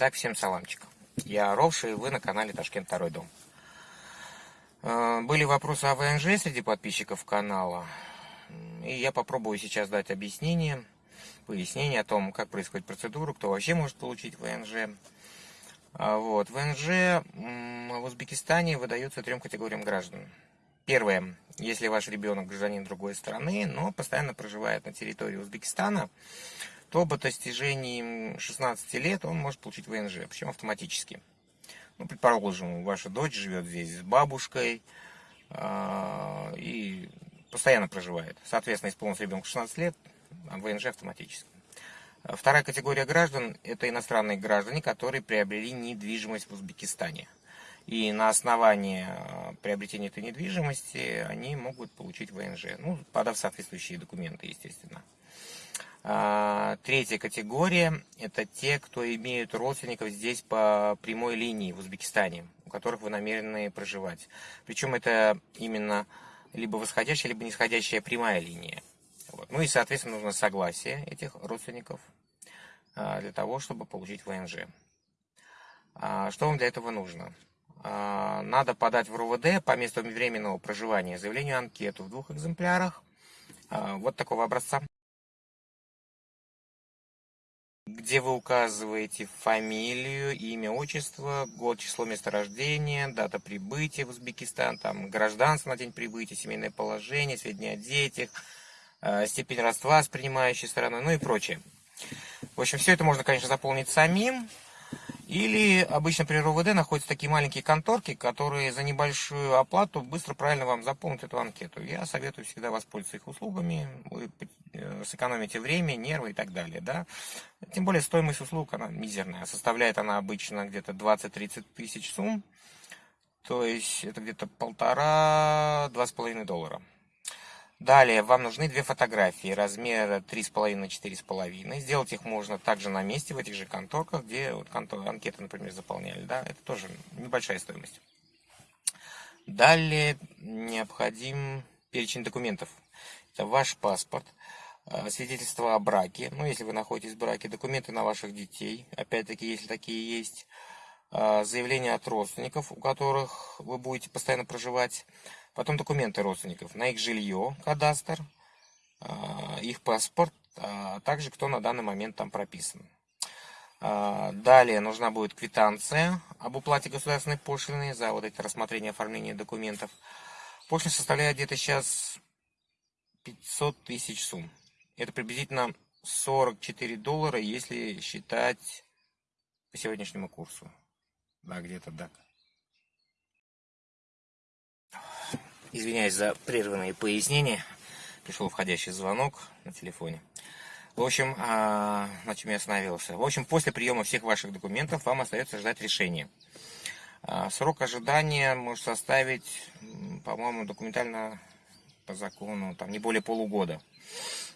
Итак, всем саламчик. Я Ровша, и вы на канале Ташкент Второй Дом. Э, были вопросы о ВНЖ среди подписчиков канала. И я попробую сейчас дать объяснение, пояснение о том, как происходит процедура, кто вообще может получить ВНЖ. А вот. ВНЖ в Узбекистане выдается трем категориям граждан. Первое, если ваш ребенок гражданин другой страны, но постоянно проживает на территории Узбекистана, то по достижении 16 лет он может получить ВНЖ, причем автоматически. Ну, предположим, ваша дочь живет здесь с бабушкой э, и постоянно проживает. Соответственно, исполнился ребенку 16 лет, а ВНЖ автоматически. Вторая категория граждан – это иностранные граждане, которые приобрели недвижимость в Узбекистане. И на основании э, приобретения этой недвижимости они могут получить ВНЖ, ну, подав соответствующие документы, естественно. А, третья категория – это те, кто имеют родственников здесь по прямой линии в Узбекистане, у которых вы намерены проживать. Причем это именно либо восходящая, либо нисходящая прямая линия. Вот. Ну и, соответственно, нужно согласие этих родственников а, для того, чтобы получить ВНЖ. А, что вам для этого нужно? Надо подать в РУВД по месту временного проживания заявление анкету в двух экземплярах вот такого образца, где вы указываете фамилию, имя, отчество, год, число, место рождения, дата прибытия в Узбекистан, там гражданство на день прибытия, семейное положение, сведения о детях, а, степень родства с принимающей стороной, ну и прочее. В общем, все это можно, конечно, заполнить самим, или обычно при РОВД находятся такие маленькие конторки, которые за небольшую оплату быстро правильно вам заполнят эту анкету. Я советую всегда воспользоваться их услугами, вы э, сэкономите время, нервы и так далее. Да? Тем более стоимость услуг, она мизерная. Составляет она обычно где-то 20-30 тысяч сумм. То есть это где-то полтора-два с половиной доллара. Далее вам нужны две фотографии размера 3,5 на 4,5. Сделать их можно также на месте, в этих же конторках, где вот контор, анкеты, например, заполняли. Да? Это тоже небольшая стоимость. Далее необходим перечень документов. Это ваш паспорт, а, свидетельство о браке, ну, если вы находитесь в браке, документы на ваших детей, опять-таки, если такие есть, заявление от родственников, у которых вы будете постоянно проживать, Потом документы родственников на их жилье, кадастр, а, их паспорт, а также кто на данный момент там прописан. А, далее нужна будет квитанция об уплате государственной пошлины за вот эти рассмотрения оформления документов. Пошлина составляет где-то сейчас 500 тысяч сумм. Это приблизительно 44 доллара, если считать по сегодняшнему курсу. Да, где-то так. Извиняюсь за прерванные пояснения. Пришел входящий звонок на телефоне. В общем, а, на чем я остановился. В общем, после приема всех ваших документов вам остается ждать решения. А, срок ожидания может составить, по-моему, документально по закону, там не более полугода.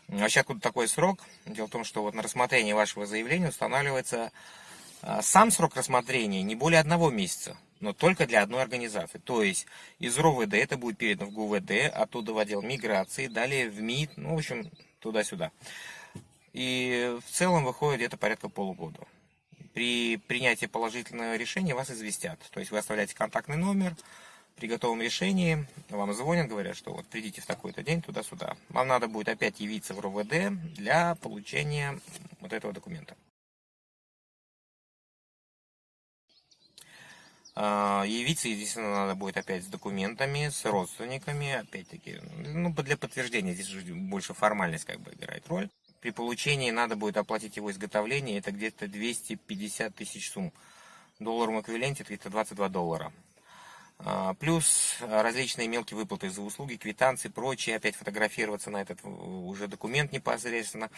Вообще, откуда такой срок? Дело в том, что вот на рассмотрение вашего заявления устанавливается а, сам срок рассмотрения не более одного месяца но только для одной организации. То есть из РОВД это будет передано в ГУВД, оттуда в отдел миграции, далее в МИД, ну, в общем, туда-сюда. И в целом выходит где-то порядка полугода. При принятии положительного решения вас известят. То есть вы оставляете контактный номер, при готовом решении вам звонят, говорят, что вот придите в такой-то день туда-сюда. Вам надо будет опять явиться в РОВД для получения вот этого документа. Явиться, естественно, надо будет опять с документами, с родственниками, опять-таки, ну, для подтверждения, здесь уже больше формальность как бы играет роль. При получении надо будет оплатить его изготовление, это где-то 250 тысяч сумм. В долларовом эквиваленте это где-то 22 доллара. А, плюс различные мелкие выплаты за услуги, квитанции, прочее, опять фотографироваться на этот уже документ непосредственно.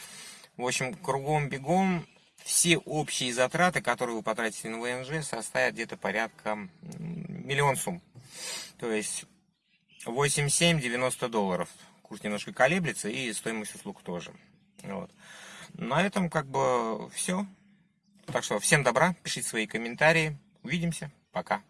В общем, кругом-бегом все общие затраты, которые вы потратите на ВНЖ, составят где-то порядка миллион сумм. То есть 87-90 долларов. Курс немножко колеблется и стоимость услуг тоже. Вот. На этом как бы все. Так что всем добра, пишите свои комментарии. Увидимся. Пока.